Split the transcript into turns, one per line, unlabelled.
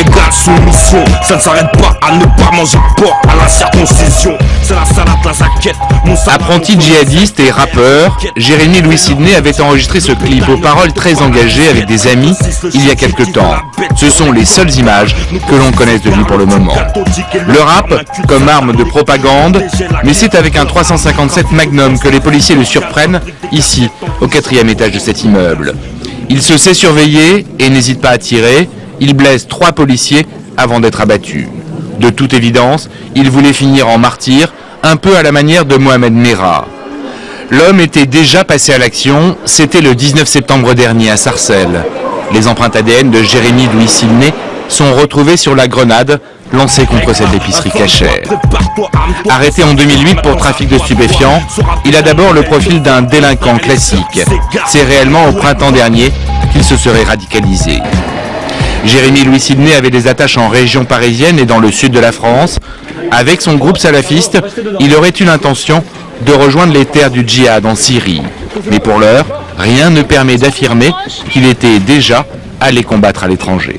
égale soumission. Ça ne s'arrête pas à ne pas manger porc à la circoncision. C'est la salade, la zaquette, mon
Apprenti djihadiste et rappeur, Jérémy Louis Sidney avait enregistré ce clip aux paroles très engagées avec des amis il y a quelque temps. Ce sont les seules images que l'on connaisse de lui pour le moment. Le rap comme arme de propagande, mais c'est avec un 357 Magnum que les policiers le surprennent ici, au quatrième étage de cet immeuble. Il se sait surveiller et n'hésite pas à tirer. Il blesse trois policiers avant d'être abattu. De toute évidence, il voulait finir en martyr, un peu à la manière de Mohamed Merah. L'homme était déjà passé à l'action, c'était le 19 septembre dernier à Sarcelles. Les empreintes ADN de Jérémy Louis Sidney sont retrouvées sur la grenade lancée contre cette épicerie cachère. Arrêté en 2008 pour trafic de stupéfiants, il a d'abord le profil d'un délinquant classique. C'est réellement au printemps dernier qu'il se serait radicalisé. Jérémy Louis Sidney avait des attaches en région parisienne et dans le sud de la France. Avec son groupe salafiste, il aurait eu l'intention de rejoindre les terres du djihad en Syrie. Mais pour l'heure, rien ne permet d'affirmer qu'il était déjà allé combattre à l'étranger.